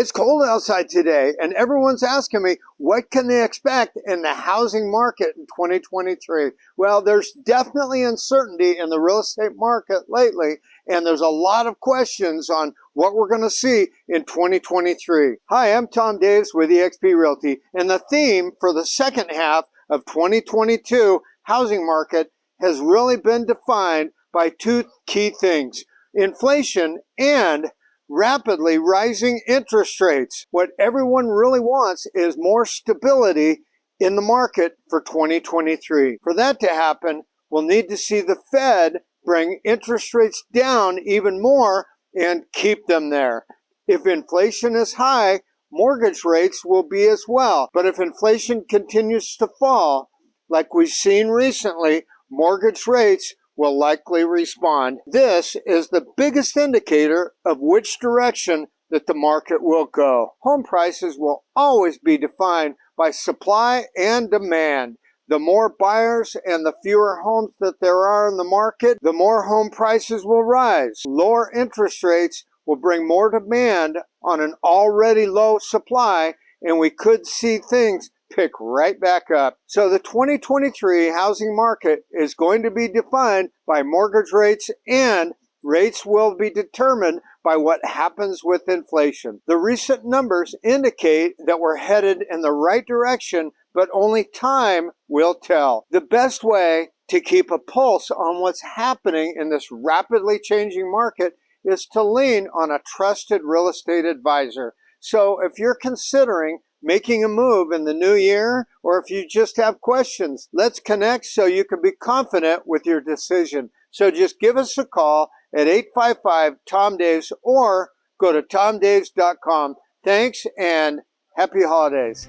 It's cold outside today and everyone's asking me what can they expect in the housing market in 2023? Well, there's definitely uncertainty in the real estate market lately and there's a lot of questions on what we're going to see in 2023. Hi, I'm Tom Davis with eXp Realty and the theme for the second half of 2022 housing market has really been defined by two key things, inflation and rapidly rising interest rates. What everyone really wants is more stability in the market for 2023. For that to happen, we'll need to see the Fed bring interest rates down even more and keep them there. If inflation is high, mortgage rates will be as well. But if inflation continues to fall, like we've seen recently, mortgage rates will likely respond. This is the biggest indicator of which direction that the market will go. Home prices will always be defined by supply and demand. The more buyers and the fewer homes that there are in the market, the more home prices will rise. Lower interest rates will bring more demand on an already low supply and we could see things pick right back up. So the 2023 housing market is going to be defined by mortgage rates and rates will be determined by what happens with inflation. The recent numbers indicate that we're headed in the right direction, but only time will tell. The best way to keep a pulse on what's happening in this rapidly changing market is to lean on a trusted real estate advisor. So if you're considering making a move in the new year, or if you just have questions, let's connect so you can be confident with your decision. So just give us a call at 855-TOM-DAVES or go to tomdaves.com. Thanks and happy holidays.